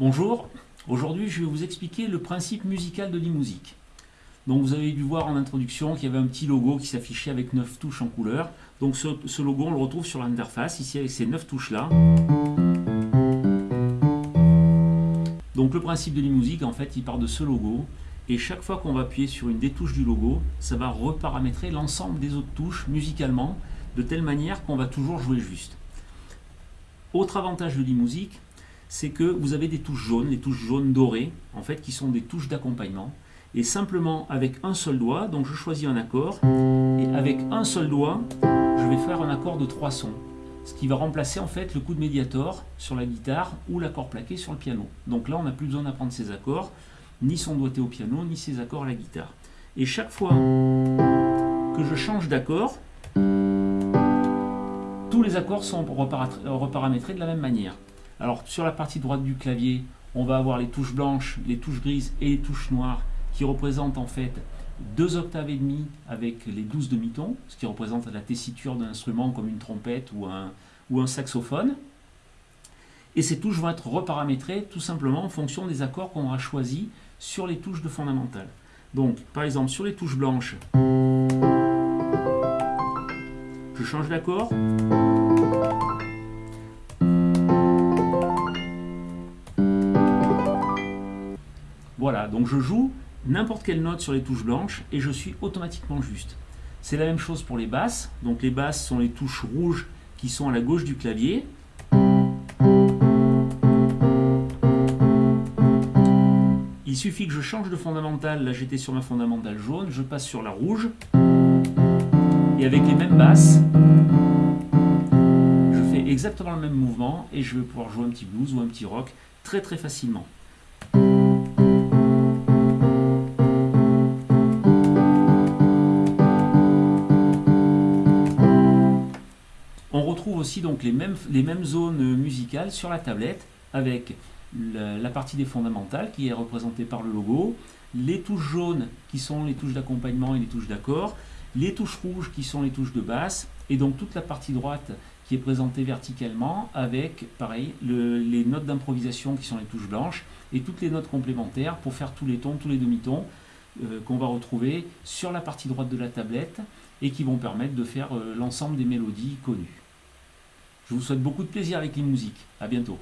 Bonjour, aujourd'hui je vais vous expliquer le principe musical de l'imusique. Donc vous avez dû voir en introduction qu'il y avait un petit logo qui s'affichait avec 9 touches en couleur. Donc ce, logo on le retrouve sur l'interface ici avec ces 9 touches là. Donc le principe de l'imusique en fait il part de ce logo et chaque fois qu'on va appuyer sur une des touches du logo, ça va reparamétrer l'ensemble des autres touches musicalement de telle manière qu'on va toujours jouer juste. Autre avantage de l'imusique, c'est que vous avez des touches jaunes, les touches jaunes dorées, en fait, qui sont des touches d'accompagnement. Et simplement, avec un seul doigt, donc je choisis un accord, et avec un seul doigt, je vais faire un accord de trois sons. Ce qui va remplacer en fait le coup de médiator sur la guitare ou l'accord plaqué sur le piano. Donc là, on n'a plus besoin d'apprendre ces accords, ni son doigté au piano, ni ses accords à la guitare. Et chaque fois que je change d'accord, tous les accords sont reparamétrés de la même manière. Alors sur la partie droite du clavier, on va avoir les touches blanches, les touches grises et les touches noires qui représentent en fait deux octaves et demi avec les douze demi-tons, ce qui représente la tessiture d'un instrument comme une trompette ou un, ou un saxophone. Et ces touches vont être reparamétrées tout simplement en fonction des accords qu'on aura choisis sur les touches de fondamentale. Donc, par exemple, sur les touches blanches, je change d'accord. Voilà, donc je joue n'importe quelle note sur les touches blanches et je suis automatiquement juste. C'est la même chose pour les basses. Donc les basses sont les touches rouges qui sont à la gauche du clavier. Il suffit que je change de fondamentale, là j'étais sur ma fondamentale jaune, je passe sur la rouge, et avec les mêmes basses, je fais exactement le même mouvement, et je vais pouvoir jouer un petit blues ou un petit rock très très facilement. Retrouve aussi donc les mêmes, les mêmes zones musicales sur la tablette avec la, partie des fondamentales qui est représentée par le logo, les touches jaunes qui sont les touches d'accompagnement et les touches d'accord, les touches rouges qui sont les touches de basse et donc toute la partie droite qui est présentée verticalement avec, pareil, les notes d'improvisation qui sont les touches blanches et toutes les notes complémentaires pour faire tous les tons, tous les demi-tons euh, qu'on va retrouver sur la partie droite de la tablette et qui vont permettre de faire euh, l'ensemble des mélodies connues. Je vous souhaite beaucoup de plaisir avec les musiques. À bientôt.